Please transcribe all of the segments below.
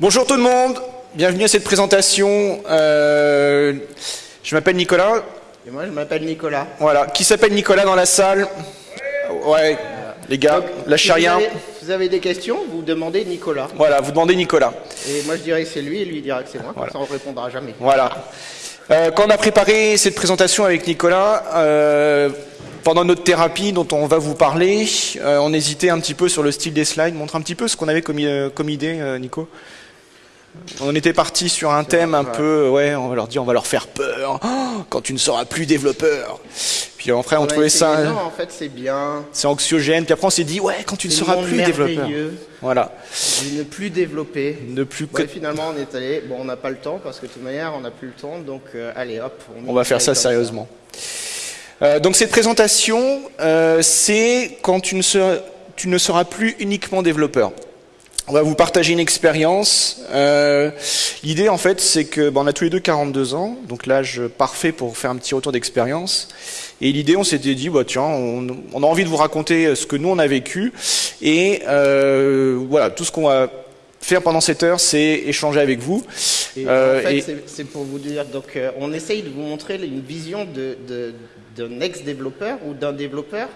Bonjour tout le monde, bienvenue à cette présentation. Euh, je m'appelle Nicolas. Et moi, je m'appelle Nicolas. Voilà, qui s'appelle Nicolas dans la salle? Ouais, les gars, lâchez Si vous rien. avez- si vous avez des questions, vous demandez Nicolas. Voilà, vous demandez Nicolas. Et moi, je dirais que c'est lui, et lui dira que c'est moi. Voilà. Ça, on ne répondra jamais. Voilà. Euh, quand on a préparé cette présentation avec Nicolas, euh, pendant notre thérapie dont on va vous parler, euh, on hésitait un petit peu sur le style des slides. Montre un petit peu ce qu'on avait comme, idée, euh, Nico. On était parti sur un thème un peu, ouais, on va leur dire, on va leur faire peur. Oh, quand tu ne seras plus développeur. Puis après, on, trouvait ça, Non, en fait, c'est bien. c'est anxiogène. Puis après, on s'est dit, ouais, quand tu ne seras plus développeur. Voilà. de ne plus développer. Ne plus finalement, on est allé. Bon, on n'a pas le temps parce que de toute manière, on n'a plus le temps. Donc, euh, allez, hop. On va faire ça sérieusement. Euh, donc cette présentation, euh, c'est quand tu ne, seras, tu ne seras plus uniquement développeur. On va vous partager une expérience. Euh, L'idée, en fait, c'est que ben, on a tous les deux 42 ans, donc l'âge parfait pour faire un petit retour d'expérience. Et l'idée, on s'était dit, bah, tiens, on, on a envie de vous raconter ce que nous on a vécu, et euh, voilà, tout ce qu'on va faire pendant cette heure, c'est échanger avec vous. Et Euh, en fait, c'est- pour vous dire, donc euh, on essaye de vous montrer une vision de- de- d'un ex-développeur ou d'un développeur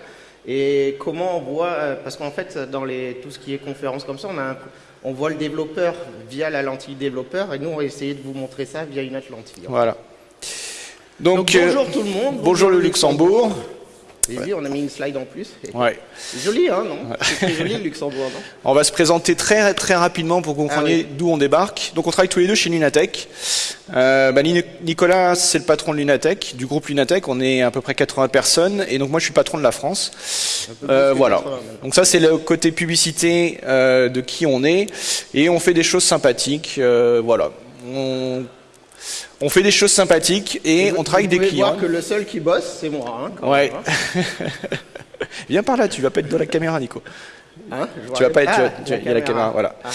et comment on voit, euh, parce qu'en fait, dans les, tout ce qui est conférences comme ça, on, a un- on voit le développeur via la lentille développeur et nous, on va essayer de vous montrer ça via une autre lentille. Voilà. Donc, Donc, euh, bonjour tout le monde. bonjour le Luxembourg. On a mis une slide en plus. Ouais. Joli, hein, non C'est joli le Luxembourg, non On va se présenter très très rapidement pour que vous Ah compreniez oui. d'où on débarque. Donc on travaille tous les deux chez Lunatech. Euh, bah, Ni- Nicolas, c'est le patron de Lunatech, du groupe Lunatech. On est à peu près 80 personnes et donc moi je suis patron de la France. Euh, voilà. 80 même. Donc ça c'est le côté publicité euh, de qui on est et on fait des choses sympathiques. voilà. On, on fait des choses sympathiques et Vous- on travaille vous avec des clients. voir que le seul qui bosse, c'est moi. Hein, quand Ouais. même, hein. Viens par là, tu vas pas être dans la caméra, Nico. Hein, Tu vas pas être, Ah, il y a la caméra, voilà. Ah.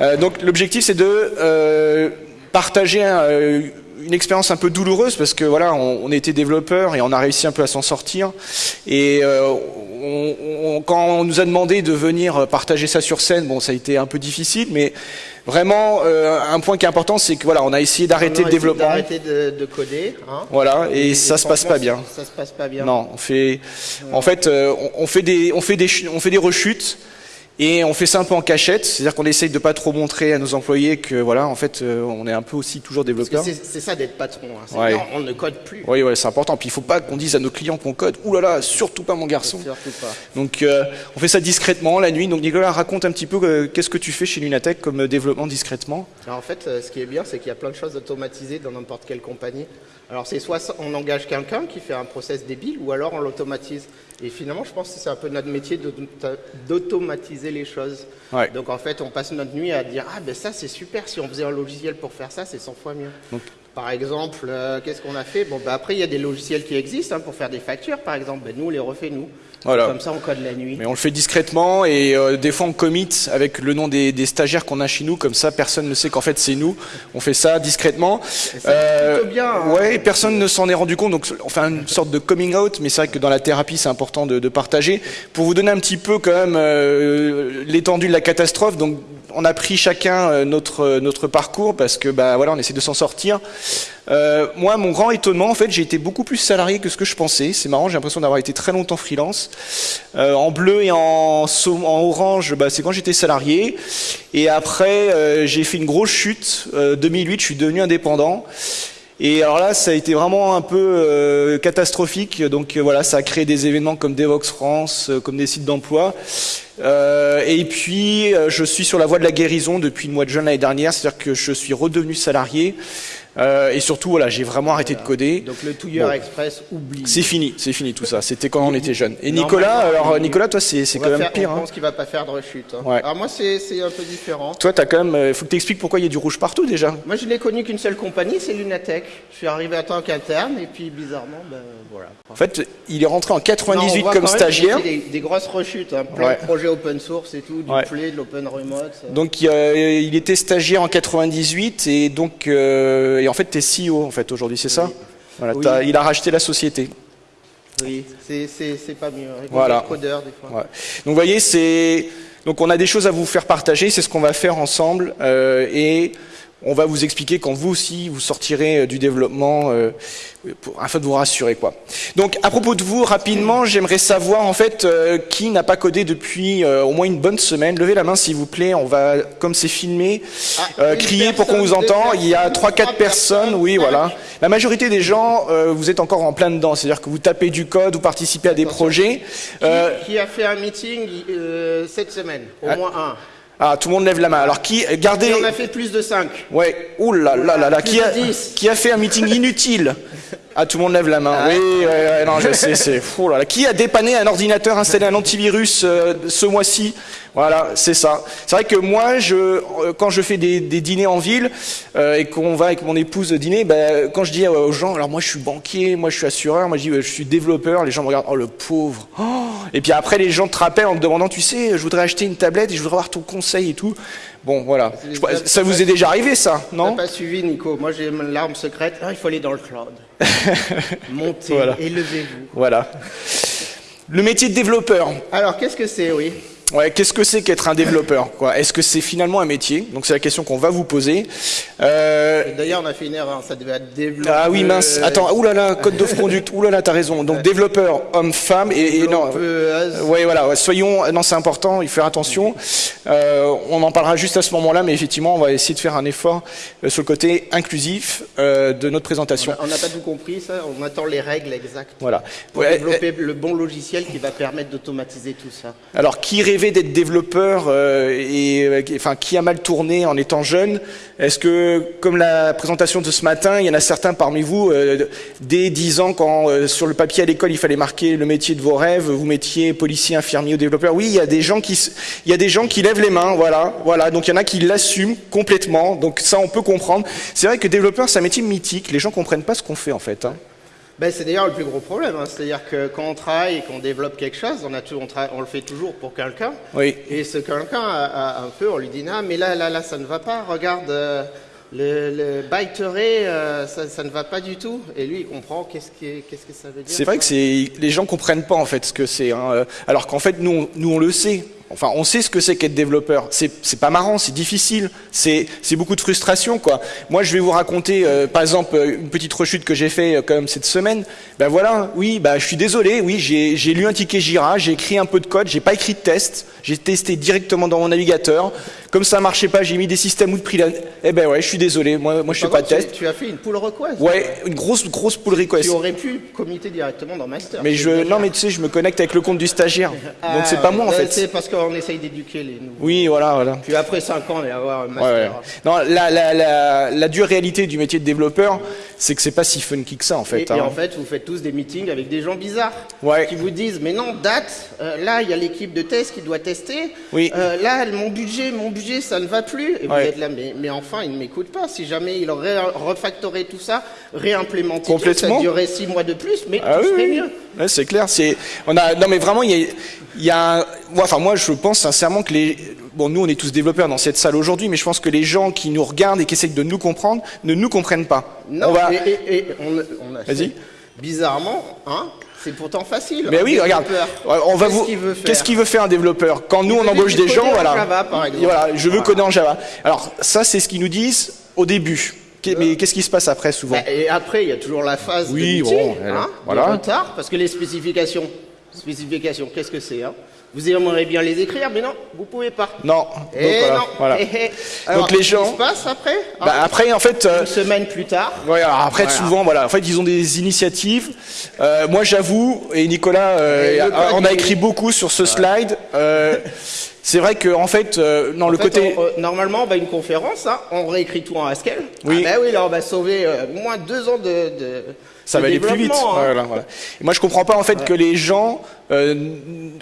Euh, donc l'objectif c'est de euh, partager euh, une expérience un peu douloureuse parce que voilà, on, on était développeur et on a réussi un peu à s'en sortir. Et euh, on- on- quand on nous a demandé de venir partager ça sur scène, bon, ça a été un peu difficile, mais vraiment euh, un point qui est important, c'est que voilà, on a essayé d'arrêter On le a essayé développement. D'arrêter de, de coder. Hein. Voilà, et, ça se passe pas bien. Ça se passe pas bien. Non, on fait, en fait, euh, on, on fait des, on fait des, on fait des rechutes et on fait ça un peu en cachette, c'est-à-dire qu'on essaye de pas trop montrer à nos employés que voilà, en fait, euh, on est un peu aussi toujours développeur. c'est ça d'être patron. Hein. C'est Ouais. non, on ne code plus. Oui, ouais, c'est important. Puis il faut pas qu'on dise à nos clients qu'on code. Ouh là là, surtout pas mon garçon. Surtout pas. Donc euh, on fait ça discrètement la nuit. Donc Nicolas raconte un petit peu euh, qu'est-ce que tu fais chez Lunatech comme développement discrètement? Alors, en fait, ce qui est bien, c'est qu'il y a plein de choses automatisées dans n'importe quelle compagnie. Alors, c'est soit on engage quelqu'un qui fait un process débile, ou alors on l'automatise. Et finalement, je pense que c'est un peu notre métier d'automatiser les choses. Ouais. Donc, en fait, on passe notre nuit à dire Ah, ben ça, c'est super. Si on faisait un logiciel pour faire ça, c'est 100 fois mieux. Donc- Par exemple, euh, qu'est-ce qu'on a fait? Bon, ben après, il y a des logiciels qui existent hein, pour faire des factures, par exemple. Ben, nous, on les refait, nous. Voilà. Comme ça, on code la nuit. Mais on le fait discrètement et euh, des fois on commit avec le nom des, des stagiaires qu'on a chez nous, comme ça personne ne sait qu'en fait c'est nous. On fait ça discrètement. Ça plutôt bien, hein. Ouais, personne ne s'en est rendu compte, donc on fait une sorte de coming out, mais c'est vrai que dans la thérapie c'est important de, de partager. Pour vous donner un petit peu quand même euh, l'étendue de la catastrophe, donc on a pris chacun euh, notre notre parcours parce que bah voilà on essaie de s'en sortir. Euh, moi, mon grand étonnement, en fait, j'ai été beaucoup plus salarié que ce que je pensais. C'est marrant, j'ai l'impression d'avoir été très longtemps freelance. Euh, en bleu et en, en orange, bah, c'est quand j'étais salarié. Et après, euh, j'ai fait une grosse chute. Euh, 2008, je suis devenu indépendant. Et alors là, ça a été vraiment un peu euh, catastrophique. Donc euh, voilà, ça a créé des événements comme Devox France, euh, comme des sites d'emploi. Euh, et puis, euh, je suis sur la voie de la guérison depuis le mois de juin l'année dernière, c'est-à-dire que je suis redevenu salarié. Euh, et surtout, voilà, j'ai vraiment arrêté de coder. Donc, le touilleur Bon. express, oublie. C'est fini, c'est fini tout ça. C'était quand on était jeune. Et Nicolas, alors il- Nicolas, toi, c'est quand même faire- pire. On Hein. pense qu'il va pas faire de rechute. hein. Ouais. Alors moi, c'est un peu différent. Toi, t'as quand même. euh, faut que t'expliques pourquoi il y a du rouge partout déjà. Moi, je n'ai connu qu'une seule compagnie, c'est Lunatech. Je suis arrivé en tant qu'interne, et puis bizarrement, ben voilà. En fait, il est rentré en Non, on 98 voit comme stagiaire. Des, des grosses rechutes, hein, plein Ouais. de projets open source et tout, du Ouais. play, de l'open remote. ça. Donc euh, il était stagiaire en 98 et donc euh, et en fait t'es CEO en fait aujourd'hui, c'est ça Oui. Voilà, Oui. t'as- il a racheté la société. Oui, c'est- pas mieux. Voilà. des fois. Ouais. Donc vous voyez, c'est Donc on a des choses à vous faire partager, c'est ce qu'on va faire ensemble. Euh, et on va vous expliquer quand vous aussi vous sortirez euh, du développement euh, pour, afin de vous rassurer quoi. Donc à propos de vous rapidement, j'aimerais savoir en fait euh, qui n'a pas codé depuis euh, au moins une bonne semaine. Levez la main s'il vous plaît. On va comme c'est filmé Ah, crier pour qu'on vous entend. deux Il y a trois quatre personnes. Oui voilà. La majorité des gens vous êtes encore en plein dedans. C'est-à-dire que vous tapez du code, vous participez à des Attention. projets. Qui, qui a fait un meeting cette semaine Au Ah. moins un? Ah tout le monde lève la main. Alors qui gardez Et on a fait plus de 5. Ouais, ouh là là là là, qui a, de 10. qui a fait un meeting inutile Ah, tout le monde lève la main. Ah oui, ouais, ouais, non, je sais, c'est fou là là. Qui a dépanné un ordinateur, installé un antivirus euh, ce mois-ci? Voilà, c'est ça. C'est vrai que moi, je, euh, quand je fais des, des dîners en ville euh, et qu'on va avec mon épouse dîner, ben, quand je dis aux gens, alors moi je suis banquier, moi je suis assureur, moi je dis je suis développeur, les gens me regardent, oh le pauvre. Oh et puis après les gens te rappellent en te demandant, tu sais, je voudrais acheter une tablette et je voudrais avoir ton conseil et tout. Bon, voilà. Je- ça vous est déjà arrivé ça, non pas suivi, Nico. Moi, j'ai l'arme secrète. Ah, il faut aller dans le cloud. Montez, Voilà. élevez-vous. Voilà. Le métier de développeur. Alors, qu'est-ce que c'est, oui? Ouais, qu'est-ce que c'est qu'être un développeur Est-ce que c'est finalement un métier? Donc c'est la question qu'on va vous poser. Euh, D'ailleurs, on a fait une erreur. Ça devait être développeur. ah oui mince. Attends. Oulala, code de conduite. Oulala, t'as raison. Donc développeur, homme, femme et, et non. Oui, voilà. ouais, Soyons. Non, c'est important. Il faut faire attention. Euh, on en parlera juste à ce moment-là, mais effectivement, on va essayer de faire un effort euh, sur le côté inclusif euh, de notre présentation. On n'a pas tout compris, ça. On attend les règles exactes. Voilà. Pour Ouais, développer le bon logiciel qui va permettre d'automatiser tout ça. Alors, qui rêvait d'être développeur euh, et euh, enfin qui a mal tourné en étant jeune Est-ce que, comme la présentation de ce matin, il y en a certains parmi vous euh, dès 10 ans, quand sur le papier à l'école il fallait marquer le métier de vos rêves, vous mettiez policier, infirmier ou développeur? Oui, il y a des gens qui, il y a des gens qui lèvent les mains, voilà, voilà. Donc il y en a qui l'assument complètement. Donc ça, on peut comprendre. C'est vrai que développeur, c'est un métier mythique. Les gens comprennent pas ce qu'on fait en fait. hein. Ben, c'est d'ailleurs le plus gros problème. hein. C'est-à-dire que quand on travaille et qu'on développe quelque chose, on, a tout- on, tra- on le fait toujours pour quelqu'un. Oui. Et ce quelqu'un, a, a un peu, on lui dit, non, mais là, là, là, ça ne va pas. Regarde, euh, le, le euh, ça, ça ne va pas du tout. Et lui, il comprend qu'est-ce que ça veut dire. C'est vrai que les gens comprennent pas en fait ce que c'est, hein, alors qu'en fait nous on, nous on le sait. Enfin, on sait ce que c'est qu'être développeur. C'est pas marrant, c'est difficile, c'est beaucoup de frustration quoi. Moi, je vais vous raconter euh, par exemple euh, une petite rechute que j'ai fait euh, quand même cette semaine. Ben voilà, oui, bah je suis désolé, oui, j'ai lu un ticket Jira, j'ai écrit un peu de code, j'ai pas écrit de test, j'ai testé directement dans mon navigateur. Comme ça marchait pas, j'ai mis des systèmes ou de prix. Eh ben ouais, je suis désolé, moi moi je fais pas de test. Tu, tu as fait une pull request. Ouais, une grosse grosse pull request. Tu aurais pu committer directement dans Master. Mais je, non, mais tu sais, je me connecte avec le compte du stagiaire. Ah, Donc c'est pas moi en euh, fait. C'est parce qu'on essaye d'éduquer les nouveaux. Oui, voilà, voilà. Puis après 5 ans, on va avoir un master. ouais. Non, la, la, la, la dure réalité du métier de développeur, c'est que c'est pas si funky que ça en fait. Et, et hein. en fait, vous faites tous des meetings avec des gens bizarres Ouais. qui vous disent mais non date euh, là il y a l'équipe de test qui doit tester Oui. Euh, là mon budget mon budget ça ne va plus et vous êtes là mais, mais enfin il ne m'écoute pas si jamais il aurait refactoré tout ça réimplémenté tout, ça durerait six mois de plus mais Ah tout oui, serait oui. mieux Ouais, c'est clair. C'est, on a, non mais vraiment, il y a, il y a un- moi, enfin moi, je pense sincèrement que les, bon, nous, on est tous développeurs dans cette salle aujourd'hui, mais je pense que les gens qui nous regardent et qui essayent de nous comprendre ne nous comprennent pas. non on va, et, et- et on, on a Vas-y. bizarrement hein c'est pourtant facile mais oui, regarde, on va Qu'est-ce vous. qu'il veut faire Qu'est-ce qu'il veut faire un développeur Quand nous on veut embauche des gens, coder en voilà. Java, par exemple. Voilà, je veux coder en Java. Alors ça, c'est ce qu'ils nous disent au début. Mais qu'est-ce qui se passe après souvent Bah, et après, il y a toujours la phase Oui, de meeting, bon, hein, de voilà. retard, parce que les spécifications, spécifications, qu'est-ce que c'est hein? Vous aimeriez bien les écrire, mais non, vous pouvez pas. Non. Et Donc, non. voilà. Eh, eh. Alors, Donc les qu'est-ce gens. qui se passe après hein Bah, après, en fait. euh, Une semaine plus tard. Ouais, alors après, Voilà. souvent, voilà. En fait, ils ont des initiatives. Euh, moi, j'avoue, et Nicolas, euh, Et on a écrit beaucoup sur ce slide. C'est vrai que, en fait, non, En le fait, côté. on- normalement, on va à une conférence, hein, on réécrit tout en Haskell. Oui. Ah bah oui, là, on va sauver au moins deux ans de, de ça va aller plus vite. hein. Voilà, voilà. Et moi, je comprends pas en fait que les gens, euh,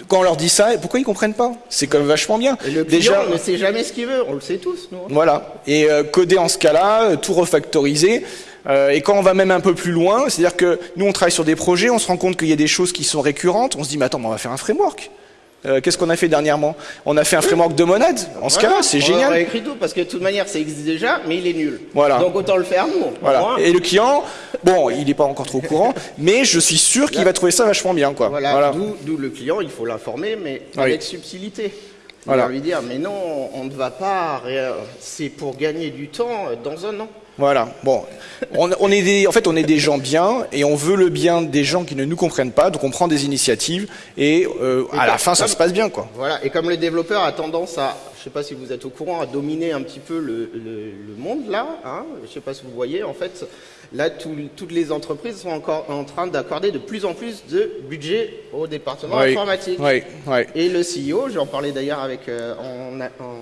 quand on leur dit ça, pourquoi ils comprennent pas? C'est quand même vachement bien. Et le client ne sait jamais ce qu'il veut, on le sait tous, nous. hein. Voilà. Et euh, coder en ce cas-là, euh, tout refactoriser. Euh, et quand on va même un peu plus loin, c'est-à-dire que nous on travaille sur des projets, on se rend compte qu'il y a des choses qui sont récurrentes. On se dit, mais attends, mais on va faire un framework. Euh, Qu'est-ce qu'on a fait dernièrement? On a fait un framework de monade. En ce Voilà. cas-là, c'est On génial. a écrit tout parce que de toute manière, ça existe déjà, mais il est nul. Voilà. Donc autant le faire nous. Voilà. moins. Et le client, bon, il n'est pas encore trop au courant, mais je suis sûr qu'il va trouver ça vachement bien, quoi. Voilà, Voilà. d'où le client, il faut l'informer, mais Oui. avec subtilité. Voilà. lui dire, mais non, on ne va pas, c'est pour gagner du temps dans un an. Voilà. Bon, on, est des, en fait, on est des gens bien et on veut le bien des gens qui ne nous comprennent pas. Donc, on prend des initiatives et, euh, à la fin, ça se passe bien, quoi. Voilà. Et comme le développeur a tendance à, je sais pas si vous êtes au courant, à dominer un petit peu le, monde là. Hein, je sais pas si vous voyez. En fait, là, toutes les entreprises sont encore en train d'accorder de plus en plus de budget au département informatique. Oui, oui. Et le CEO, j'en parlais d'ailleurs avec euh, en, en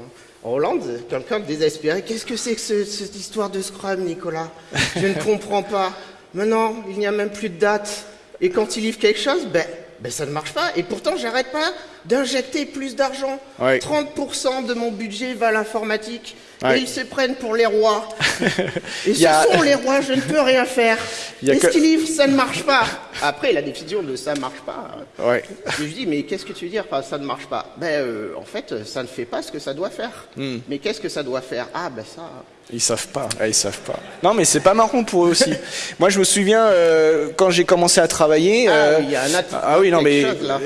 en Hollande, quelqu'un désespéré. Qu'est-ce que c'est que cette histoire de Scrum, Nicolas? Je ne comprends pas. Maintenant, il n'y a même plus de date. Et quand il livre quelque chose, ben, ben ça ne marche pas. Et pourtant, j'arrête pas d'injecter plus d'argent. 30% de mon budget va à l'informatique. Et ils se prennent pour les rois. et ce sont les rois, je ne peux rien faire. Et ce qu'ils livrent, ça ne marche pas. Après, la décision de ça ne marche pas. Ouais. je dis, mais qu'est-ce que tu veux dire par ça ne marche pas? Ben, euh, en fait, ça ne fait pas ce que ça doit faire. Hmm. Mais qu'est-ce que ça doit faire? Ah, ben ça. Ils savent pas, ils savent pas. Non, mais c'est pas marrant pour eux aussi. Moi, je me souviens euh, quand j'ai commencé à travailler. Ah, euh, il y a un ah oui, non, mais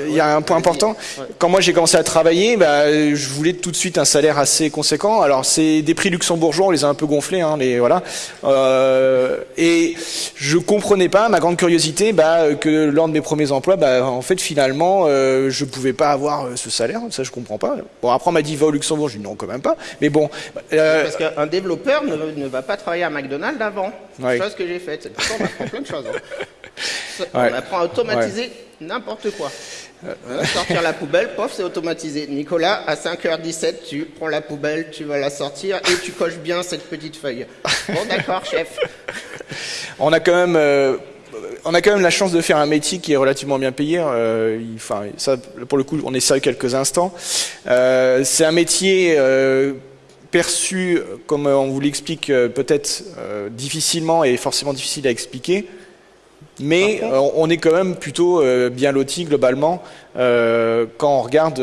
il y a un point important. Quand moi j'ai commencé à travailler, bah, je voulais tout de suite un salaire assez conséquent. Alors c'est des prix luxembourgeois, on les a un peu gonflés, hein, les voilà. Euh, et je comprenais pas, ma grande curiosité, bah, que lors de mes premiers emplois, bah, en fait finalement, euh, je pouvais pas avoir euh, ce salaire. Ça, je comprends pas. Bon, après on m'a dit va au Luxembourg, je dis non quand même pas. Mais bon. Euh, Parce qu'un développeur ne, va pas travailler à McDonald's avant. C'est chose que j'ai faite. on apprend plein de choses. Hein. On apprend à automatiser n'importe quoi. Euh, sortir la poubelle, pof, c'est automatisé. Nicolas, à 5h17, tu prends la poubelle, tu vas la sortir et tu coches bien cette petite feuille. Bon, d'accord, chef. On a quand même. Euh, on a quand même la chance de faire un métier qui est relativement bien payé. Euh, enfin, ça, pour le coup, on est sérieux quelques instants. c'est un métier perçu, comme on vous l'explique, euh, peut-être euh, difficilement et forcément difficile à expliquer, mais euh, on est quand même plutôt bien loti globalement quand on regarde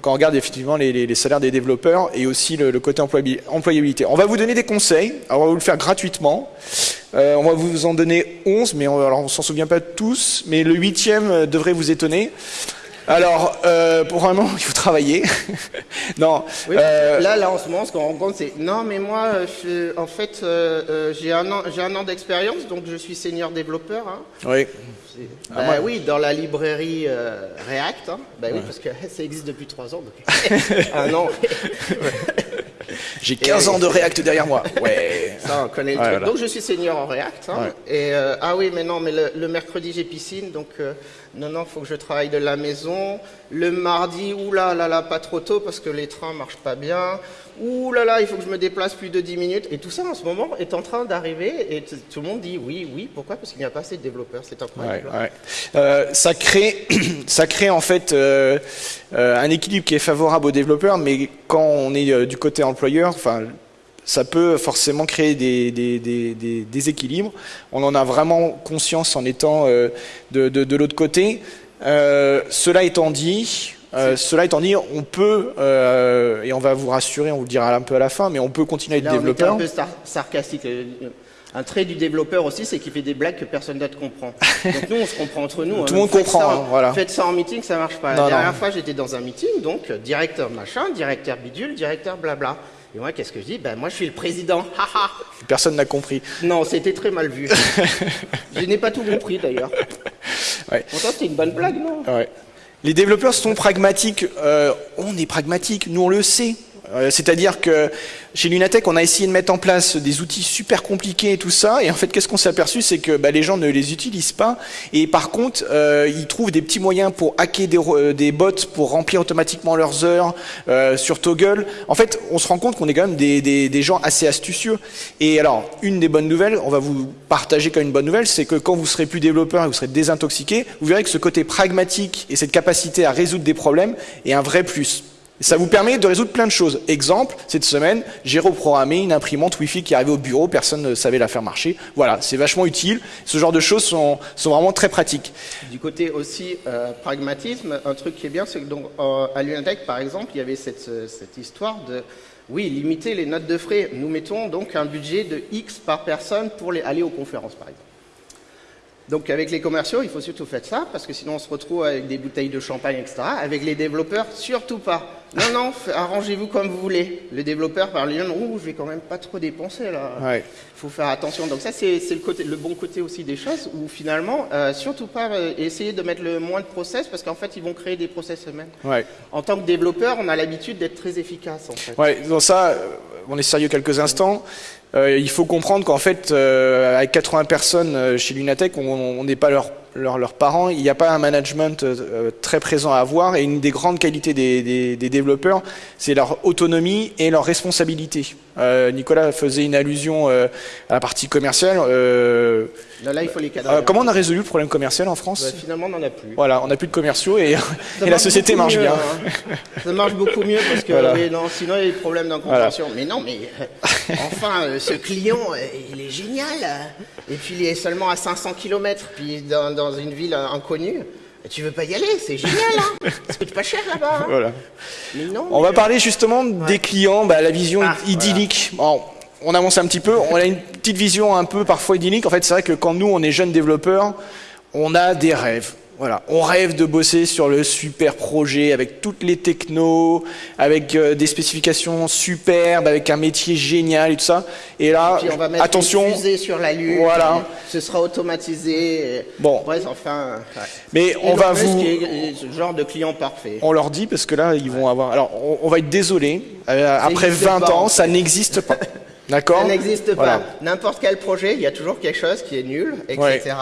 quand on regarde effectivement les, salaires des développeurs et aussi le, côté employabilité. On va vous donner des conseils, on va vous le faire gratuitement. on va vous en donner 11, mais on, alors on s'en souvient pas tous, mais le huitième devrait vous étonner. Alors, euh, pour un moment, il faut travailler. non. Euh, là, là, en ce moment, ce qu'on rencontre, c'est non, mais moi, en fait, euh, euh, j'ai un an, j'ai un an d'expérience, donc je suis senior développeur. Hein. Oui. Bah, ah, oui, dans la librairie React. Hein. Bah, oui, parce que ça existe depuis trois ans. Donc... un an. J'ai 15 ans de React derrière moi. Ouais. Ça, on connaît le truc. Donc je suis senior en React. Hein. Et ah oui, mais non, mais le, mercredi j'ai piscine, donc non, non, il faut que je travaille de la maison. Le mardi, oulala, là, là, pas trop tôt parce que les trains marchent pas bien. Ouh là là, il faut que je me déplace plus de 10 minutes. Et tout ça, en ce moment, est en train d'arriver. Et tout le monde dit oui, oui. Pourquoi? Parce qu'il n'y a pas assez de développeurs. C'est incroyable. Euh, ça, crée, ça crée en fait euh, euh, un équilibre qui est favorable aux développeurs, mais quand on est du côté employeur, enfin ça peut forcément créer des, des, déséquilibres. On en a vraiment conscience en étant euh, de, l'autre côté. Cela étant dit, euh, cela étant dit, on peut, et on va vous rassurer, on vous le dira un peu à la fin, mais on peut continuer à être développeur. un peu sarcastique. Un trait du développeur aussi, c'est qu'il fait des blagues que personne d'autre comprend. donc nous, on se comprend entre nous. Tout le hein. monde comprend, hein, voilà. Faites ça en meeting, ça marche pas. La dernière fois, j'étais dans un meeting, donc directeur machin, directeur bidule, directeur blabla. Et moi, qu'est-ce que je dis? Ben moi, je suis le président. Personne n'a compris. Non, c'était très mal vu. je n'ai pas tout compris d'ailleurs. Ouais. Pourtant, c'était une bonne blague, non? Ouais. Les développeurs sont pragmatiques. Euh, on est pragmatiques, nous on le sait. Euh, c'est-à-dire que chez Lunatech, on a essayé de mettre en place des outils super compliqués et tout ça, et en fait, qu'est-ce qu'on s'est aperçu, c'est que bah, les gens ne les utilisent pas, et par contre, euh, ils trouvent des petits moyens pour hacker des, euh, des bots, pour remplir automatiquement leurs heures sur Toggle. En fait, on se rend compte qu'on est quand même des, des, gens assez astucieux. Et alors, une des bonnes nouvelles, on va vous partager comme une bonne nouvelle, c'est que quand vous serez plus développeur et vous serez désintoxiqué, vous verrez que ce côté pragmatique et cette capacité à résoudre des problèmes est un vrai plus. Ça vous permet de résoudre plein de choses. Exemple, cette semaine, j'ai reprogrammé une imprimante Wi-Fi qui arrivait au bureau, personne ne savait la faire marcher. Voilà, c'est vachement utile. Ce genre de choses sont, vraiment très pratiques. Du côté aussi euh, pragmatisme, un truc qui est bien, c'est que donc, euh, à par exemple, il y avait cette, euh, cette histoire de, oui, limiter les notes de frais. Nous mettons donc un budget de X par personne pour aller aux conférences, par exemple. Donc avec les commerciaux, il faut surtout faire ça, parce que sinon on se retrouve avec des bouteilles de champagne, etc. Avec les développeurs, surtout pas. Non, non, arrangez-vous comme vous voulez. Le développeur par lui-même, ouh, je vais quand même pas trop dépenser là. Il faut faire attention. Donc ça, c'est le, côté, le bon côté aussi des choses, où finalement, euh, surtout pas euh, essayer de mettre le moins de process, parce qu'en fait, ils vont créer des process eux-mêmes. Ouais. En tant que développeur, on a l'habitude d'être très efficace. En fait. Ouais, dans ça, euh, on est sérieux quelques instants. Euh, il faut comprendre qu'en fait, euh, avec 80 personnes euh, chez Lunatech, on n'est pas leurs leur, parents, il n'y a pas un management très présent à avoir. Et une des grandes qualités des, des, des développeurs, c'est leur autonomie et leur responsabilité. Nicolas faisait une allusion à la partie commerciale. Là, il faut les cadrer. comment on a résolu le problème commercial en France? Bah, Finalement, on n'en a plus. Voilà, on n'a plus de commerciaux et, et la société marche bien. Hein. Ça marche beaucoup mieux parce que non, sinon il y a des problèmes d'incompréhension. Mais non, mais enfin, ce client, il est génial. Et puis il est seulement à 500 km, puis dans, une ville inconnue. Tu veux pas y aller C'est génial, hein Ça coûte pas cher là-bas. Hein. voilà. on va parler justement des clients, bah, la vision ah, idyllique. on avance un petit peu, on a une petite vision un peu parfois idyllique. En fait, c'est vrai que quand nous, on est jeunes développeurs, on a des rêves. Voilà, on rêve de bosser sur le super projet avec toutes les technos, avec euh, des spécifications superbes, avec un métier génial et tout ça. Et là, on va mettre attention, une fusée sur la lune. Voilà, ce sera automatisé. Bon, bref, enfin. Mais on va vous. ce genre de client parfait. On leur dit parce que là, ils vont avoir. Alors, on, va être désolé. Euh, après 20 ans, ça n'existe pas. D'accord. Ça n'existe pas. N'importe quel projet, il y a toujours quelque chose qui est nul, etc.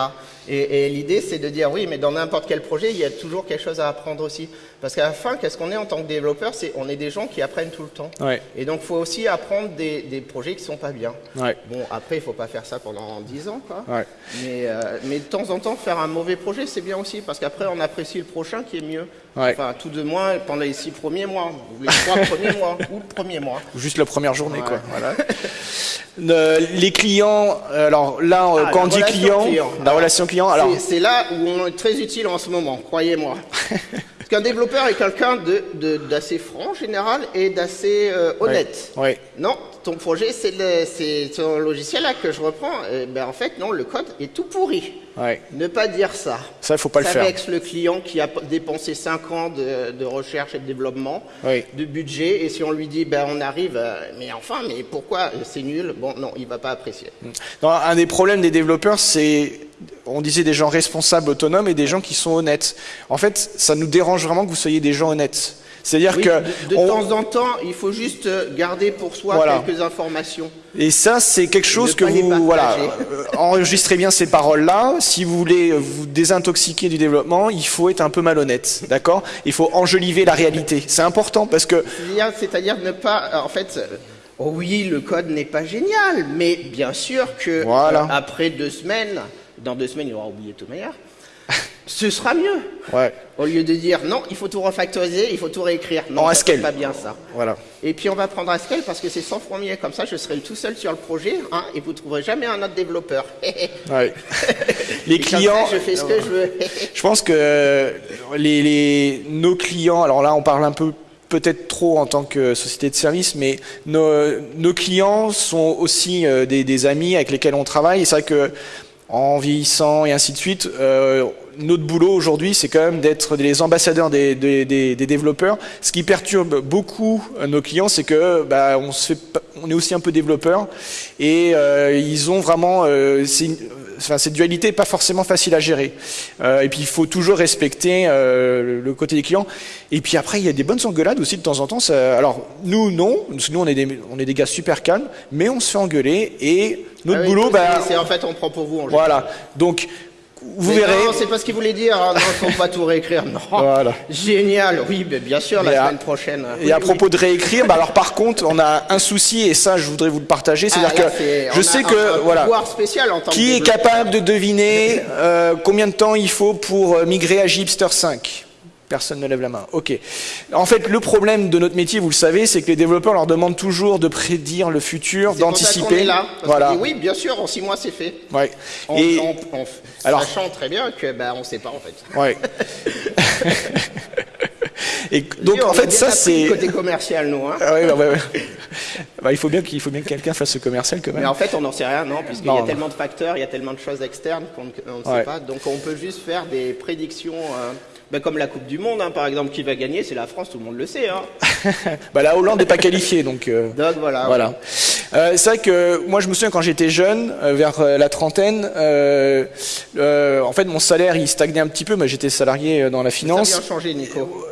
Et, et l'idée, c'est de dire, oui, mais dans n'importe quel projet, il y a toujours quelque chose à apprendre aussi. Parce qu'à la fin, qu'est-ce qu'on est en tant que développeur? C'est on est des gens qui apprennent tout le temps. Ouais. Et donc, il faut aussi apprendre des, des, projets qui sont pas bien. Ouais. Bon, après, il faut pas faire ça pendant 10 ans, quoi. Ouais. Mais, euh, mais de temps en temps, faire un mauvais projet, c'est bien aussi, parce qu'après, on apprécie le prochain qui est mieux. Enfin, tout de moins pendant les 6 premiers mois, ou les 3 premiers mois, ou le premier mois. Ou juste la première journée, quoi. Voilà. les clients, alors là, ah, quand on dit client, la relation client, alors c'est là où on est très utile en ce moment, croyez-moi. Parce qu'un développeur est quelqu'un d'assez franc en général et d'assez euh, honnête. Oui. Non, ton projet, c'est ton logiciel là que je reprends. Ben, en fait, non, le code est tout pourri. Ouais. Ne pas dire ça. Ça, il faut pas le faire. Ça le client qui a dépensé 5 ans de, recherche et de développement, de budget, et si on lui dit, ben, on arrive, euh, mais enfin, mais pourquoi? C'est nul Bon, non, il va pas apprécier. un des problèmes des développeurs, c'est on disait des gens responsables, autonomes et des gens qui sont honnêtes. En fait, ça nous dérange vraiment que vous soyez des gens honnêtes. C'est-à-dire que de, temps en temps, il faut juste garder pour soi quelques informations. Et ça, c'est quelque chose que vous voilà, euh, enregistrez bien ces paroles-là. Si vous voulez vous désintoxiquer du développement, il faut être un peu malhonnête, d'accord? Il faut enjoliver la réalité. C'est important parce que c'est-à-dire ne pas, en fait. Oh oui, le code n'est pas génial, mais bien sûr que voilà. après deux semaines, dans deux semaines, il aura oublié tout meilleur. Ce sera mieux. Ouais. Au lieu de dire non, il faut tout refactoriser, il faut tout réécrire. Non, c'est pas bien ça. Voilà. Et puis on va prendre Haskell parce que c'est 100 fois mieux. Comme ça, je serai tout seul sur le projet hein, et vous trouverez jamais un autre développeur. ouais. les clients. je fais ce que je veux. je pense que les, les, nos clients, alors là, on parle un peu peut-être trop en tant que société de service, mais nos, nos clients sont aussi euh, des, des, amis avec lesquels on travaille. Et c'est vrai que en vieillissant et ainsi de suite, euh, notre boulot aujourd'hui, c'est quand même d'être les ambassadeurs des, des, des, développeurs. Ce qui perturbe beaucoup nos clients, c'est que bah, on, se fait, on est aussi un peu développeurs et euh, ils ont vraiment euh, enfin, cette dualité n'est pas forcément facile à gérer. Euh, et puis il faut toujours respecter euh, le côté des clients. Et puis après, il y a des bonnes engueulades aussi de temps en temps. Ça, alors nous, non, nous on est, des, on est des gars super calmes, mais on se fait engueuler et notre ah boulot, bah, c'est en fait on prend pour vous. En voilà. Donc vous verrez. Non, c'est pas ce qu'il voulait dire. Hein. Non, faut pas tout réécrire. Non. Voilà. Génial. Oui, mais bien sûr, la semaine prochaine. Et à propos de réécrire, bah alors par contre, on a un souci et ça, je voudrais vous le partager. C'est-à-dire ah, que je sais que voilà, spécial en tant qui est capable de deviner euh, combien de temps il faut pour euh, migrer à Gipster 5 Personne ne lève la main. Ok. En fait, le problème de notre métier, vous le savez, c'est que les développeurs leur demandent toujours de prédire le futur, d'anticiper. Voilà. oui, bien sûr, en six mois, c'est fait. Ouais. Et alors, sachant très bien que, ben, on ne sait pas en fait. Ouais. Et donc, en fait, ça, c'est. côté commercial, nous. Hein. Ah ouais, bah, bah, il faut bien qu'il faut bien que quelqu'un fasse ce commercial quand même. Mais en fait, on n'en sait rien, non, puisqu'il y a tellement de facteurs, il y a tellement de choses externes qu'on ne sait pas. Donc, on peut juste faire des prédictions. Euh, ben, comme la Coupe du Monde, hein, par exemple, qui va gagner, c'est la France, tout le monde le sait. Hein. bah, la Hollande n'est pas qualifiée, donc. Euh, donc voilà. voilà. Euh, c'est vrai que moi, je me souviens quand j'étais jeune, euh, vers euh, la trentaine, euh, en fait, mon salaire il stagnait un petit peu, mais j'étais salarié dans la finance. Ça a bien changé, Nico.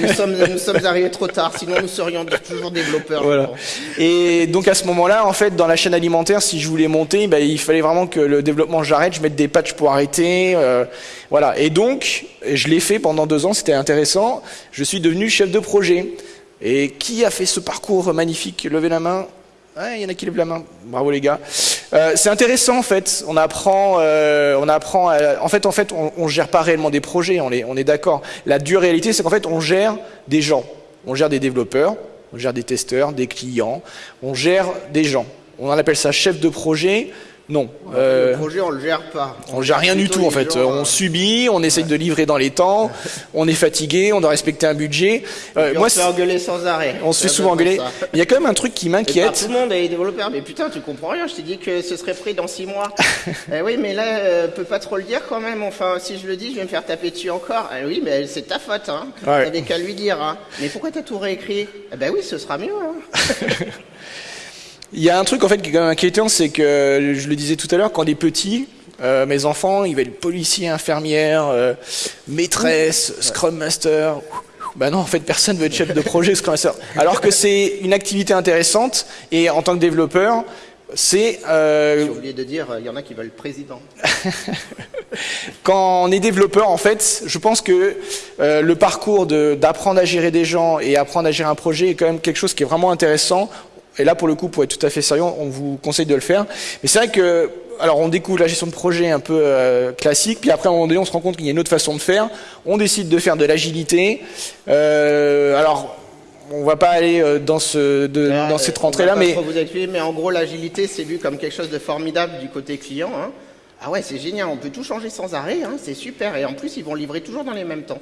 nous, sommes, nous sommes arrivés trop tard, sinon nous serions toujours développeurs. Voilà. Et donc à ce moment-là, en fait, dans la chaîne alimentaire, si je voulais monter, bah, il fallait vraiment que le développement j'arrête, je mette des patchs pour arrêter. Voilà. Et donc, je l'ai fait pendant deux ans, c'était intéressant. Je suis devenu chef de projet. Et qui a fait ce parcours magnifique? Levez la main. Il y en a qui lèvent la main. Bravo les gars. Euh, c'est intéressant en fait. On apprend, euh, on apprend. en fait, en fait, on, gère pas réellement des projets. On est, on est d'accord. La dure réalité, c'est qu'en fait, on gère des gens. On gère des développeurs, on gère des testeurs, des clients. On gère des gens. On en appelle ça chef de projet. Non. Le euh, projet, on le gère pas. On, ne gère rien du tout en fait. on subit, on essaye de livrer dans les temps, on est fatigué, on doit respecter un budget. Euh, moi, on se fait engueuler sans arrêt. On se fait souvent engueuler. Il y a quand même un truc qui m'inquiète. Tout le monde est développeur, mais putain, tu comprends rien. Je t'ai dit que ce serait pris dans six mois. eh oui, mais là, euh, peut pas trop le dire quand même. Enfin, si je le dis, je vais me faire taper dessus encore. Eh oui, mais c'est ta faute. Hein. Ouais. T'avais qu'à lui dire. Hein. Mais pourquoi t'as tout réécrit? Eh ben oui, ce sera mieux. Hein. Il y a un truc en fait qui est quand même inquiétant, c'est que je le disais tout à l'heure, quand on est petit, euh, mes enfants, ils veulent policier, infirmière, euh, maîtresse, scrum master. Ben non, en fait, personne veut être chef de projet Scrum Master. Alors que c'est une activité intéressante et en tant que développeur, c'est. Euh... J'ai oublié de dire, il y en a qui veulent président. Quand on est développeur, en fait, je pense que euh, le parcours d'apprendre à gérer des gens et apprendre à gérer un projet est quand même quelque chose qui est vraiment intéressant. Et là, pour le coup, pour être tout à fait sérieux, on vous conseille de le faire. Mais c'est vrai que, alors, on découvre la gestion de projet un peu euh, classique, puis après, à un moment donné, on se rend compte qu'il y a une autre façon de faire. On décide de faire de l'agilité. Euh, alors, on va pas aller euh, dans, ce, de, ah, dans cette rentrée-là, mais... Vous expliquer, mais en gros, l'agilité, c'est vu comme quelque chose de formidable du côté client. Hein. Ah ouais, c'est génial, on peut tout changer sans arrêt, hein, c'est super. Et en plus, ils vont livrer toujours dans les mêmes temps.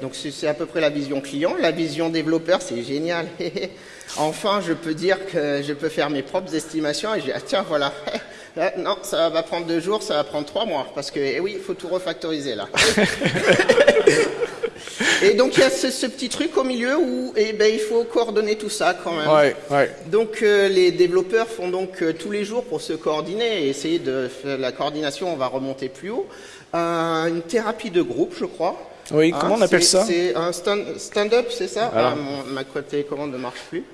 Donc c'est à peu près la vision client. La vision développeur, c'est génial. enfin, je peux dire que je peux faire mes propres estimations et je dis, ah, tiens, voilà. non, ça va prendre deux jours, ça va prendre trois mois. Parce que, eh oui, il faut tout refactoriser là. Et donc il y a ce, petit truc au milieu où eh ben, il faut coordonner tout ça quand même. Ouais, ouais. Donc euh, les développeurs font donc euh, tous les jours pour se coordonner et essayer de faire la coordination, on va remonter plus haut. Euh, une thérapie de groupe, je crois. Oui, comment on appelle ça? C'est un stand-up, c'est ça? Ah, Ma télécommande ne marche plus.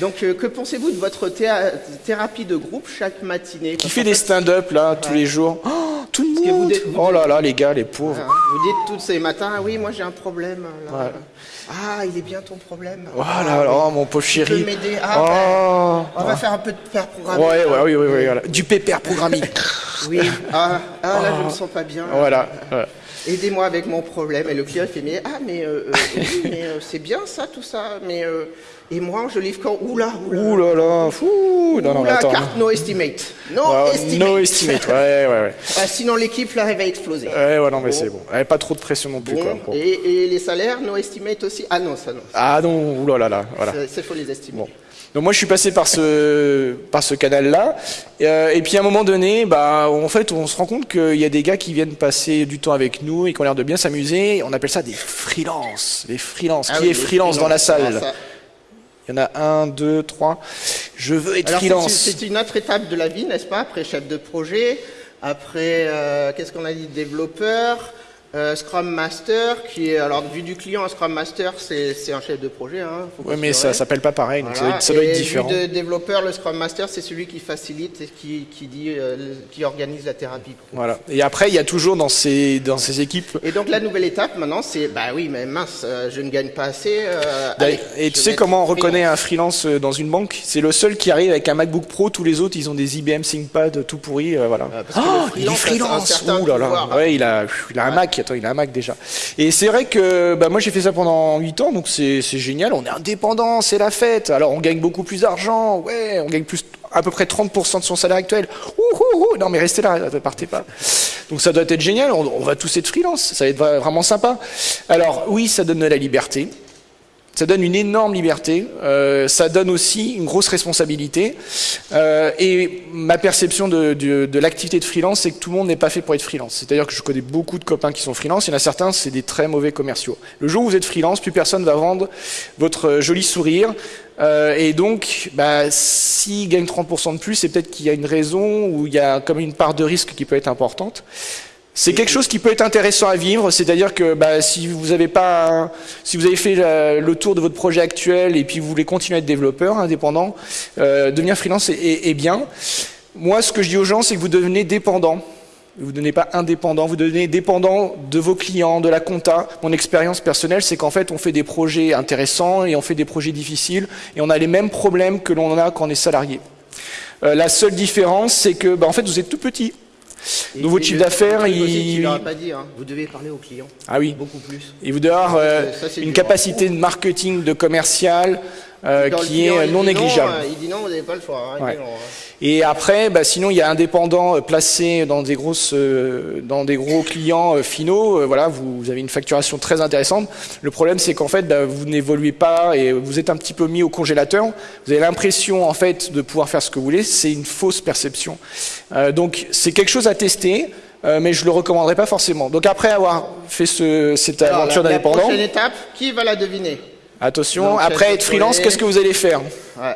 Donc, que pensez-vous de votre thérapie de groupe chaque matinée? Qui fait des stand-up là tous les jours? Oh tout le monde. oh là là, les gars, les pauvres. vous dites tous ces matins, ah oui, moi j'ai un problème. Ah, il est bien ton problème. Voilà, oh, oh, mon pauvre chéri. Tu peux m'aider ah, oh. On va faire un peu de père programming. Ouais, ouais, oui, oui, oui, voilà. Du pépère programming. oui, ah, ah, là je me sens pas bien. Voilà. Aidez-moi avec mon problème. Et le client fait, mais ah, mais, euh, euh, mais euh, c'est bien ça, tout ça. Mais et moi, je livre quand Oula, oula. Là fou. Non, non, oula, attends. carte no estimate. No estimate. No estimate, ouais, ouais, ouais. Ah, sinon, l'équipe, là, elle va exploser. Ouais, ouais, non, mais c'est bon. Elle pas trop de pression non plus, quoi. Et, et, les salaires, no estimate aussi? Ah non, ça non. Ah non, oula là là, voilà. C'est faut les estimer. Bon. Donc moi je suis passé par ce par ce canal-là, et, euh, et, puis à un moment donné, bah en fait on se rend compte qu'il y a des gars qui viennent passer du temps avec nous et qui ont l'air de bien s'amuser. On appelle ça des freelances, des freelances. Ah qui est freelance dans la salle il y en a un, deux, trois. Je veux être freelance. C'est une autre étape de la vie, n'est-ce pas Après chef de projet, après, euh, qu'est-ce qu'on a dit, développeur, euh, Scrum Master, qui est, alors vu du client, un Scrum Master, c'est un chef de projet. Hein, oui, mais ça s'appelle pas pareil, donc ça, doit, être différent. Vu de développeur, le Scrum Master, c'est celui qui facilite et qui, qui dit, euh, qui organise la thérapie. Voilà. Et après, il y a toujours dans ces, dans ces équipes. Et donc la nouvelle étape maintenant, c'est, bah oui, mais mince, euh, je ne gagne pas assez. et tu sais comment on reconnaît un freelance dans une banque? C'est le seul qui arrive avec un MacBook Pro, tous les autres, ils ont des IBM ThinkPad tout pourris, voilà. oh, il est freelance. Ouh là là. Ouais, il a, il a un Mac il a un Mac déjà. Et c'est vrai que bah, moi j'ai fait ça pendant 8 ans, donc c'est génial, on est indépendant, c'est la fête. Alors on gagne beaucoup plus d'argent, ouais, on gagne plus à peu près 30% de son salaire actuel. Ouh, non mais restez là, ne partez pas. Donc ça doit être génial, on, va tous être freelance, ça va être vraiment sympa. Alors oui, ça donne de la liberté. Ça donne une énorme liberté, euh, ça donne aussi une grosse responsabilité. Euh, et ma perception de, de, de l'activité de freelance, c'est que tout le monde n'est pas fait pour être freelance. C'est-à-dire que je connais beaucoup de copains qui sont freelance, il y en a certains, c'est des très mauvais commerciaux. Le jour où vous êtes freelance, plus personne va vendre votre joli sourire. Euh, et donc, bah, s'il gagne 30% de plus, c'est peut-être qu'il y a une raison ou il y a comme une part de risque qui peut être importante. C'est quelque chose qui peut être intéressant à vivre, c'est-à-dire que bah, si vous avez pas, si vous avez fait le tour de votre projet actuel et puis vous voulez continuer à être développeur indépendant, euh, devenir freelance est, est, bien. Moi, ce que je dis aux gens, c'est que vous devenez dépendant. Vous ne devenez pas indépendant, vous devenez dépendant de vos clients, de la compta. Mon expérience personnelle, c'est qu'en fait, on fait des projets intéressants et on fait des projets difficiles et on a les mêmes problèmes que l'on a quand on est salarié. Euh, la seule différence, c'est que, bah, en fait, vous êtes tout petit. Et, et chiffre d'affaires, il... Tu l'auras pas dit, hein. vous devez parler aux clients. Ah oui. Beaucoup plus. Et vous devez avoir euh, Ça, une dur. capacité de marketing, de commercial euh, qui client, est non dit négligeable. Non, euh, il dit non, vous n'avez pas le choix. hein, Ouais. non, hein. Et après, bah, sinon il y a indépendants euh, placés dans des grosses, euh, dans des gros clients euh, finaux. euh, voilà, vous, vous avez une facturation très intéressante. Le problème, c'est qu'en fait, bah, vous n'évoluez pas et vous êtes un petit peu mis au congélateur. Vous avez l'impression en fait de pouvoir faire ce que vous voulez. C'est une fausse perception. Euh, donc c'est quelque chose à tester. euh, mais je le recommanderais pas forcément. Donc après avoir fait ce, cette Alors, aventure la, la d'indépendant, prochaine étape, qui va la deviner? Attention, Donc, après être freelance, qu'est-ce que vous allez faire Ouais.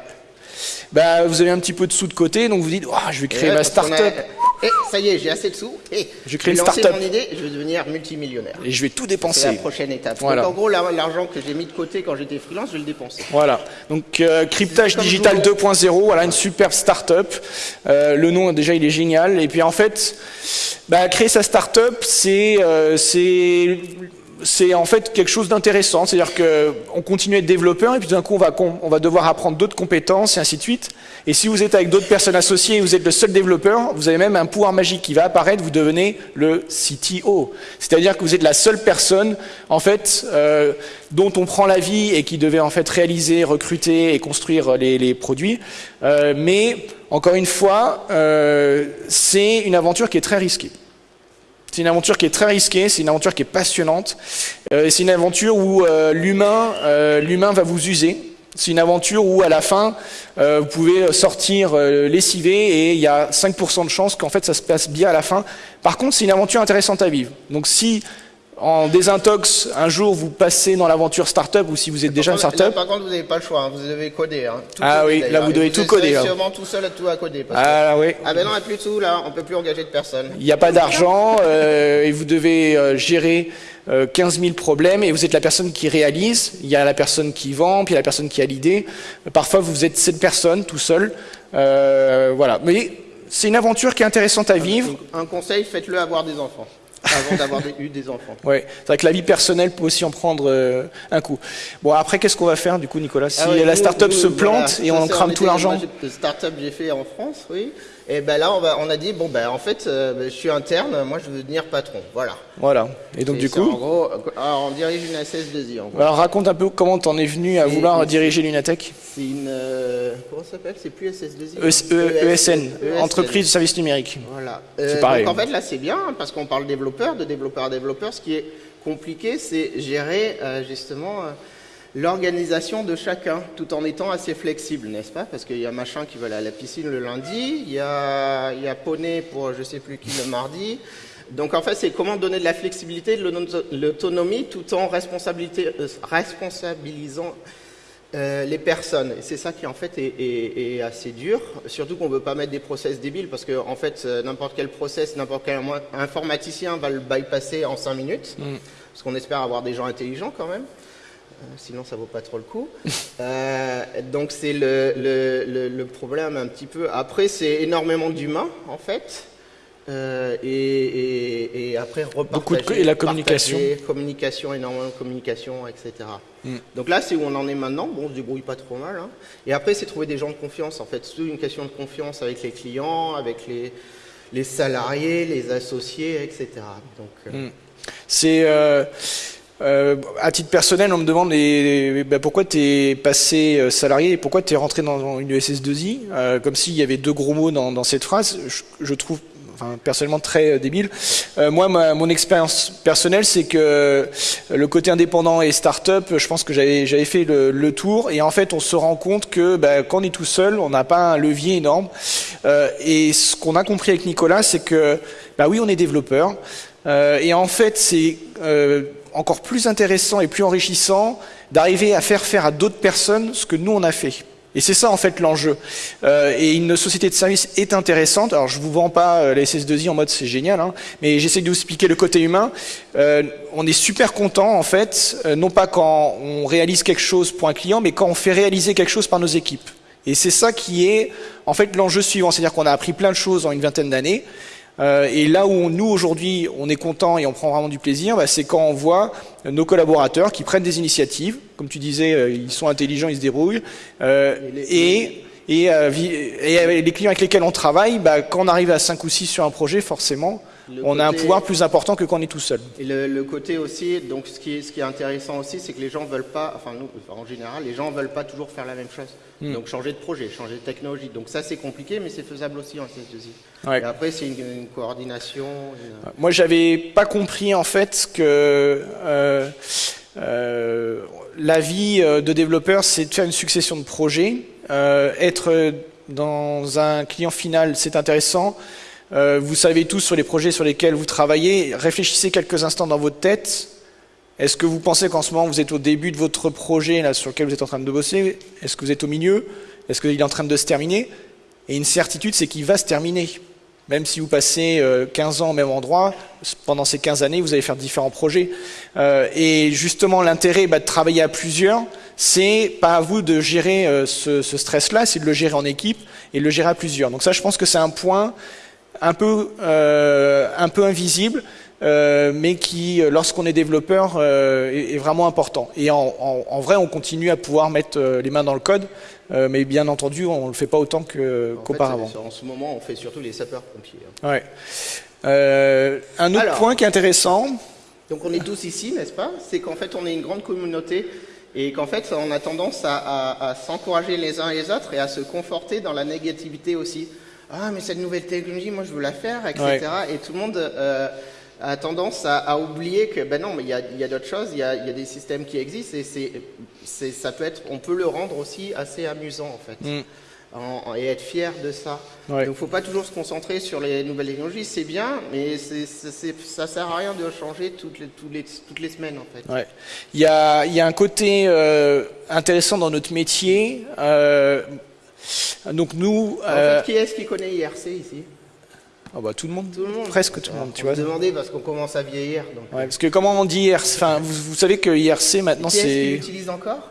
bah, Vous avez un petit peu de sous de côté, donc vous dites, oh, je vais créer ma qu'on a- start-up Eh, ça y est, j'ai assez de sous. Eh, Je crée vais une lancer start-up. mon idée, je vais devenir multimillionnaire. et je vais tout C'est la dépenser. prochaine étape. Voilà. Donc en gros, la- l'argent que j'ai mis de côté quand j'étais freelance, je vais le dépenser. Voilà. Donc euh, cryptage digital Joulon. 2.0, voilà une super start-up. Euh, le nom déjà il est génial. Et puis en fait, bah, créer sa start-up, c'est euh, c'est en fait quelque chose d'intéressant. C'est-à-dire que on continue à être développeur et puis d'un coup on va on va devoir apprendre d'autres compétences et ainsi de suite. Et si vous êtes avec d'autres personnes associées et vous êtes le seul développeur, vous avez même un pouvoir magique qui va apparaître. Vous devenez le CTO. C'est-à-dire que vous êtes la seule personne en fait euh, dont on prend la vie et qui devait en fait réaliser, recruter et construire les, les produits. Euh, mais encore une fois, euh, c'est une aventure qui est très risquée. C'est une aventure qui est très risquée, c'est une aventure qui est passionnante. Euh, c'est une aventure où euh, l'humain, euh, l'humain va vous user. C'est une aventure où à la fin, euh, vous pouvez sortir euh, lessivé et il y a 5% de chance qu'en fait ça se passe bien à la fin. Par contre, c'est une aventure intéressante à vivre. Donc si en désintox, un jour vous passez dans l'aventure startup ou si vous êtes déjà une startup, là, par contre, vous n'avez pas le choix, hein, vous devez coder. hein. Tout Ah coder, oui, là, vous devez tout coder, hein. sûrement tout seul à tout à coder. parce que- ah oui, Ah ben non, il n'y a plus sous là, on peut plus engager de personne. Il n'y a pas d'argent euh, et vous devez euh, gérer euh, 15 000 problèmes et vous êtes la personne qui réalise. Il y a la personne qui vend, puis il y a la personne qui a l'idée. Parfois, vous êtes cette personne tout seul. Euh, voilà. Mais c'est une aventure qui est intéressante à vivre. Un conseil, faites-le avoir des enfants. Avant d'avoir eu des enfants. Ouais. C'est vrai que la vie personnelle peut aussi en prendre euh, un coup. Bon, après, qu'est-ce qu'on va faire du coup, Nicolas? Si Ah ouais, la start-up se voilà, plante et on crame tout l'argent j'ai- Start-up j'ai fait en France, oui. Et ben là, on, va, on a dit bon ben en fait, euh, ben, je suis interne, moi je veux devenir patron, voilà. Voilà. Et donc, du c'est En coup, gros, euh, alors, on dirige une SS2I en gros. alors, raconte un peu comment t'en es venu à vouloir diriger l'Unatech C'est une euh, comment ça s'appelle? C'est plus SS2I. E- hein. E- ESN, ESN. Entreprise de services numériques. Voilà. C'est pareil. Donc en fait là c'est bien hein, parce qu'on parle développeur, de développeur à développeur. Ce qui est compliqué, c'est gérer justement l'organisation de chacun, tout en étant assez flexible, n'est-ce pas? Parce qu'il y a machin qui va aller à la piscine le lundi, il y a, il y a poney pour je sais plus qui le mardi. Donc en fait, c'est comment donner de la flexibilité, de l'auto- l'autonomie, tout en euh, responsabilisant euh, les personnes. Et c'est ça qui en fait est, est- est assez dur. Surtout qu'on veut pas mettre des process débiles parce que en fait euh, n'importe quel process, n'importe quel informaticien va le bypasser en 5 minutes. Parce qu'on espère avoir des gens intelligents quand même. Euh, Sinon, ça vaut pas trop le coup. Euh, donc, c'est le, le, le, le problème un petit peu. Après, c'est énormément d'humains, en fait. Euh, et, et, et après, repartager. Beaucoup de et la communication. communication, énormément de communication, etc. Donc là, c'est où on en est maintenant. Bon, on se débrouille pas trop mal. hein. Et après, c'est trouver des gens de confiance, en fait. C'est une question de confiance avec les clients, avec les, les salariés, les associés, etc. Donc, euh, C'est euh, euh, à titre personnel, on me demande et, ben, pourquoi tu es passé euh, salarié et pourquoi tu es rentré dans une SS2I, euh, comme s'il y avait deux gros mots dans, dans cette phrase. Je, je trouve enfin, personnellement très débile. moi, mon expérience personnelle, c'est que le côté indépendant et start-up, je pense que j'avais fait le, tour. Et en fait, on se rend compte que bah, quand on est tout seul, on n'a pas un levier énorme. et ce qu'on a compris avec Nicolas, c'est que bah oui, on est développeur. et en fait, c'est encore plus intéressant et plus enrichissant d'arriver à faire faire à d'autres personnes ce que nous on a fait. Et c'est ça en fait l'enjeu. Euh, et une société de service est intéressante. Alors je vous vends pas euh, la SS2I en mode c'est génial, hein, mais j'essaie de vous expliquer le côté humain. Euh, on est super content en fait, euh, non pas quand on réalise quelque chose pour un client, mais quand on fait réaliser quelque chose par nos équipes. Et c'est ça qui est en fait l'enjeu suivant, c'est-à-dire qu'on a appris plein de choses en une vingtaine d'années. Euh, et là où nous aujourd'hui on est content et on prend vraiment du plaisir, bah, c'est quand on voit nos collaborateurs qui prennent des initiatives, comme tu disais, euh, ils sont intelligents, ils se débrouillent, euh, et, et, et, les clients avec lesquels on travaille, bah, quand on arrive à 5 ou 6 sur un projet, forcément, on a un pouvoir plus important que quand on est tout seul. Et le, côté aussi, donc ce qui est, ce qui est intéressant aussi, c'est que les gens veulent pas, enfin nous, en général, les gens veulent pas toujours faire la même chose. Hmm. Donc changer de projet, changer de technologie. Donc ça c'est compliqué, mais c'est faisable aussi en cs Et après c'est une, coordination. Moi j'avais pas compris en fait que euh, euh, la vie euh, de développeur c'est de faire une succession de projets. être dans un client final c'est intéressant. Euh, vous savez tous sur les projets sur lesquels vous travaillez. Réfléchissez quelques instants dans votre tête. Est-ce que vous pensez qu'en ce moment vous êtes au début de votre projet sur lequel vous êtes en train de bosser? Est-ce que vous êtes au milieu? Est-ce qu'il est en train de se terminer? Et une certitude, c'est qu'il va se terminer. Même si vous passez 15 euh, ans au même endroit, pendant ces 15 années, vous allez faire différents projets. Euh, et justement, l'intérêt bah, de travailler à plusieurs, c'est pas à vous de gérer ce stress-là, c'est de le gérer en équipe et de le gérer à plusieurs. Donc ça, je pense que c'est un point un peu, euh, un peu invisible, euh, mais qui, lorsqu'on est développeur, euh, est, vraiment important. Et en, en, vrai, on continue à pouvoir mettre les mains dans le code, mais bien entendu, on ne le fait pas autant qu'auparavant. en ce moment, on fait surtout les sapeurs-pompiers. Hein. Ouais. un autre point qui est intéressant. Donc on est tous ici, n'est-ce pas? C'est qu'en fait, on est une grande communauté et qu'en fait, on a tendance à, à, à s'encourager les uns et les autres et à se conforter dans la négativité aussi ah mais cette nouvelle technologie, moi je veux la faire, etc. Et tout le monde euh, a tendance à, oublier que ben non, mais il y a, d'autres choses, il y a, y a, des systèmes qui existent et c'est, ça peut être, on peut le rendre aussi assez amusant en fait. Mm. et être fier de ça. Donc il ne faut pas toujours se concentrer sur les nouvelles technologies, c'est bien, mais c'est, ça sert à rien de changer toutes les, toutes les, toutes les semaines en fait. Ouais. Il, y a, il y a un côté euh, intéressant dans notre métier. Euh, donc nous. En fait, qui est-ce qui connaît IRC ici oh bah, tout le monde, tout le monde. presque tout le monde, tu vois. demander parce qu'on commence à vieillir. Donc. Ouais, parce que comment on dit IRC Enfin, vous, savez que IRC maintenant c'est. Qui l'utilise encore?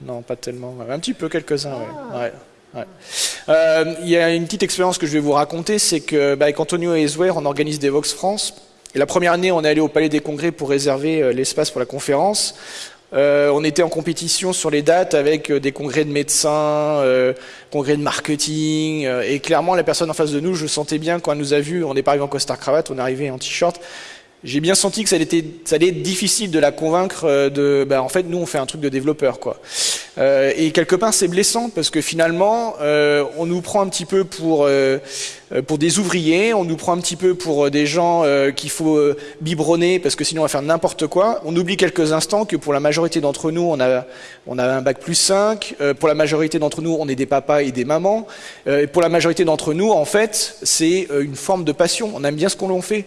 Non, pas tellement. Un petit peu, quelques-uns. Ouais. Ah. Euh, il y a une petite expérience que je vais vous raconter, c'est que bah, avec Antonio Ezwer, on organise des Vox France. Et la première année, on est allé au Palais des Congrès pour réserver euh, l'espace pour la conférence. Euh, on était en compétition sur les dates avec euh, des congrès de médecins, euh, congrès de marketing, et clairement la personne en face de nous, je sentais bien quand elle nous a vus, on n'est pas arrivé en costard cravate, on est arrivé en t-shirt, j'ai bien senti que ça allait, être, ça allait être difficile de la convaincre euh, de, bah, en fait, nous on fait un truc de développeur, quoi. Euh, et quelque part c'est blessant parce que finalement, euh, on nous prend un petit peu pour euh, pour des ouvriers, on nous prend un petit peu pour des gens qu'il faut biberonner parce que sinon on va faire n'importe quoi. On oublie quelques instants que pour la majorité d'entre nous, on a on a un bac plus 5. pour la majorité d'entre nous, on est des papas et des mamans. et pour la majorité d'entre nous, en fait, c'est une forme de passion. On aime bien ce qu'on fait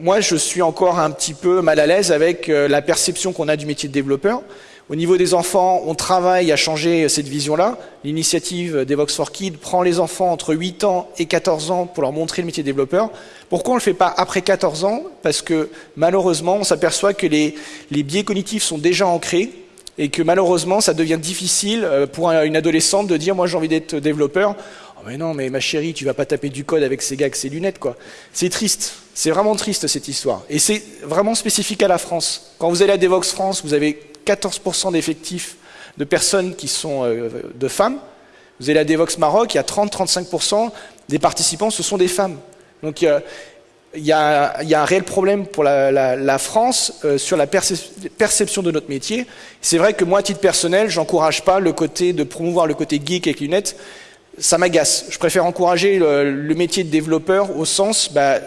moi, je suis encore un petit peu mal à l'aise avec euh, la perception qu'on a du métier de développeur. Au niveau des enfants, on travaille à changer cette vision-là. L'initiative d'Evox for Kids prend les enfants entre 8 ans et 14 ans pour leur montrer le métier de développeur. Pourquoi on ne le fait pas après 14 ans? Parce que malheureusement, on s'aperçoit que les, les biais cognitifs sont déjà ancrés et que malheureusement, ça devient difficile euh, pour une adolescente de dire « moi j'ai envie d'être développeur ». Oh mais non, mais ma chérie, tu vas pas taper du code avec ces gars avec ces lunettes, quoi. C'est triste. C'est vraiment triste, cette histoire. Et c'est vraiment spécifique à la France. Quand vous allez à Devox France, vous avez 14% d'effectifs de personnes qui sont euh, de femmes. Vous allez à Devox Maroc, il y a 30-35% des participants, ce sont des femmes. Donc il y a, un réel problème pour la, la, la France euh, sur la perception de notre métier. C'est vrai que moi, à titre personnel, j'encourage pas le côté de promouvoir le côté geek avec lunettes ça m'agace. Je préfère encourager le, métier de développeur au sens, bah,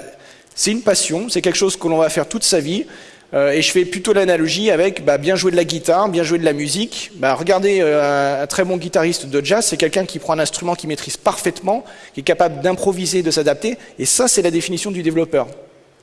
c'est une passion, c'est quelque chose que l'on va faire toute sa vie. Euh, et je fais plutôt l'analogie avec bah, bien jouer de la guitare, bien jouer de la musique. Bah, regardez, euh, un, très bon guitariste de jazz, c'est quelqu'un qui prend un instrument qu'il maîtrise parfaitement, qui est capable d'improviser, de s'adapter. Et ça, c'est la définition du développeur.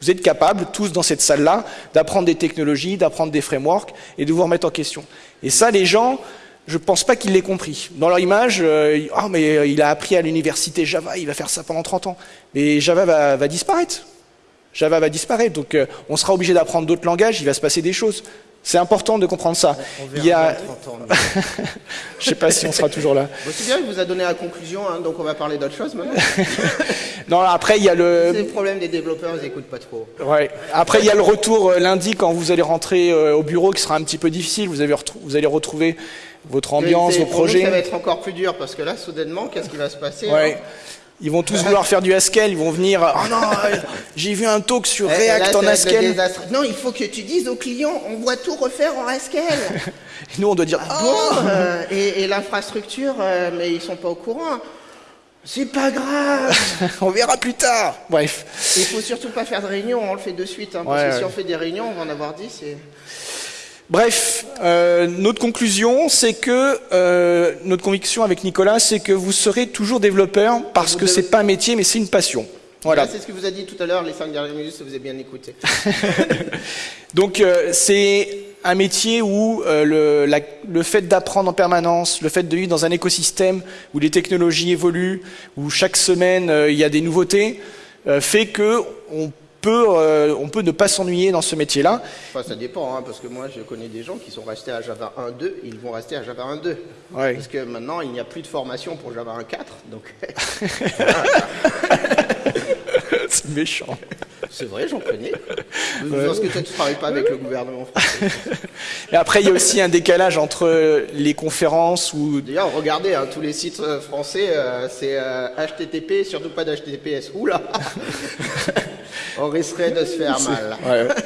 Vous êtes capables, tous dans cette salle-là, d'apprendre des technologies, d'apprendre des frameworks et de vous remettre en question. Et ça, les gens, je ne pense pas qu'ils l'aient compris. Dans leur image, euh, ah, mais il a appris à l'université Java, il va faire ça pendant 30 ans. Mais Java va, va disparaître. Java va disparaître. Donc euh, on sera obligé d'apprendre d'autres langages, il va se passer des choses. C'est important de comprendre ça. il y a... Je sais pas si on sera toujours là. c'est bien, il vous a donné la conclusion, hein, donc on va parler d'autre chose maintenant. non, après il y a le. C'est le problème des développeurs, ils n'écoutent pas trop. Ouais. Après il y a le retour euh, lundi quand vous allez rentrer euh, au bureau, qui sera un petit peu difficile. Vous, avez vous allez retrouver votre ambiance, vos projets. ça va être encore plus dur parce que là, soudainement, qu'est-ce qui va se passer ouais. Hein? Ils vont tous vouloir faire du Haskell, ils vont venir. Oh non, j'ai vu un talk sur React en Haskell. Non, il faut que tu dises aux clients, on doit tout refaire en Haskell. et nous, on doit dire. Ah oh. euh, et, l'infrastructure, euh, mais ils sont pas au courant. C'est pas grave. on verra plus tard. Bref. Il faut surtout pas faire de réunion, on le fait de suite. Hein, parce que si on fait des réunions, on va en avoir 10. Et... Bref, euh, notre conclusion, c'est que euh, notre conviction avec Nicolas, c'est que vous serez toujours développeur parce que c'est pas un métier, mais c'est une passion. Voilà. C'est ce que vous a dit tout à l'heure, les cinq dernières minutes, ça vous avez bien écouté. Donc euh, c'est un métier où le, le, fait d'apprendre en permanence, le fait de vivre dans un écosystème où les technologies évoluent, où chaque semaine il y a des nouveautés, fait que on euh, on peut ne pas s'ennuyer dans ce métier-là. Enfin, ça dépend, hein, parce que moi, je connais des gens qui sont restés à Java 1.2, ils vont rester à Java 1.2. Parce que maintenant, il n'y a plus de formation pour Java 1.4, donc... C'est méchant. C'est vrai, j'en connais. Parce que toi, tu ne travailles pas avec le gouvernement français. Et après, il y a aussi un décalage entre les conférences ou... D'ailleurs, regardez, hein, tous les sites euh, français, euh, c'est HTTP, surtout pas d'HTTPS. Oula on risquerait de se faire mal.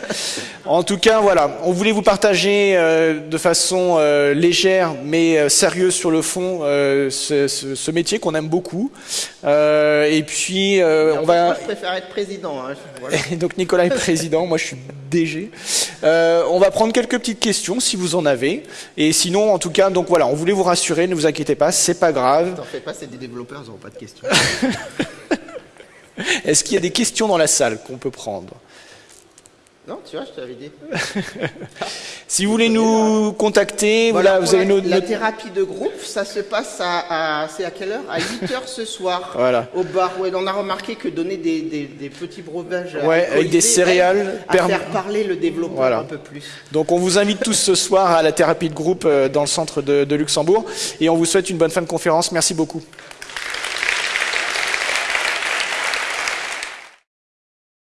En tout cas, voilà, on voulait vous partager euh, de façon euh, légère mais euh, sérieuse sur le fond ce, métier qu'on aime beaucoup. et puis, on va. Moi, je préfère être président. Hein, donc Nicolas est président, moi je suis DG. on va prendre quelques petites questions si vous en avez. Et sinon, en tout cas, donc voilà, on voulait vous rassurer, ne vous inquiétez pas, c'est pas grave. T'en fais pas, c'est des développeurs, ils n'auront pas de questions. Est-ce qu'il y a des questions dans la salle qu'on peut prendre? Non, tu vois, je t'avais dit. si vous voulez nous contacter, voilà, vous avez la, la thérapie de groupe, ça se passe à, c'est à quelle heure? À 8 heures ce soir. Voilà. Au bar. Ouais, on a remarqué que donner des, des, petits breuvages ouais, avec des céréales à faire parler le développeur un peu plus. Donc on vous invite tous ce soir à la thérapie de groupe euh, dans le centre de, de Luxembourg et on vous souhaite une bonne fin de conférence. Merci beaucoup.